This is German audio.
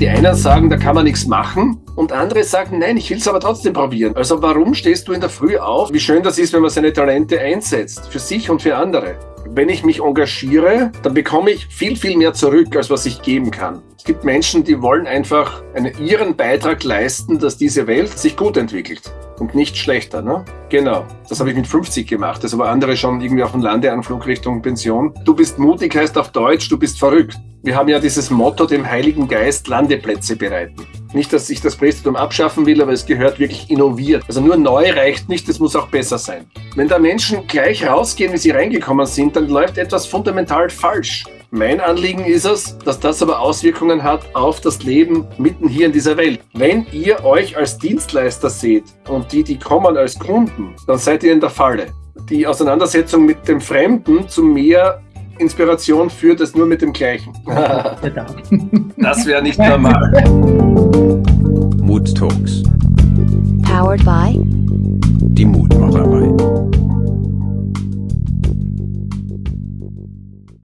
Die einen sagen, da kann man nichts machen und andere sagen, nein, ich will es aber trotzdem probieren. Also warum stehst du in der Früh auf? Wie schön das ist, wenn man seine Talente einsetzt, für sich und für andere. Wenn ich mich engagiere, dann bekomme ich viel, viel mehr zurück, als was ich geben kann. Es gibt Menschen, die wollen einfach einen, ihren Beitrag leisten, dass diese Welt sich gut entwickelt und nicht schlechter. Ne? Genau, das habe ich mit 50 gemacht. Das aber andere schon irgendwie auf dem Landeanflug Richtung Pension. Du bist mutig heißt auf Deutsch, du bist verrückt. Wir haben ja dieses Motto, dem Heiligen Geist Landeplätze bereiten. Nicht, dass ich das Präsidium abschaffen will, aber es gehört wirklich innoviert. Also nur neu reicht nicht, es muss auch besser sein. Wenn da Menschen gleich rausgehen, wie sie reingekommen sind, dann läuft etwas fundamental falsch. Mein Anliegen ist es, dass das aber Auswirkungen hat auf das Leben mitten hier in dieser Welt. Wenn ihr euch als Dienstleister seht und die, die kommen als Kunden, dann seid ihr in der Falle. Die Auseinandersetzung mit dem Fremden zu mehr Inspiration führt es nur mit dem gleichen. das wäre nicht normal. Mood Talks. Powered by.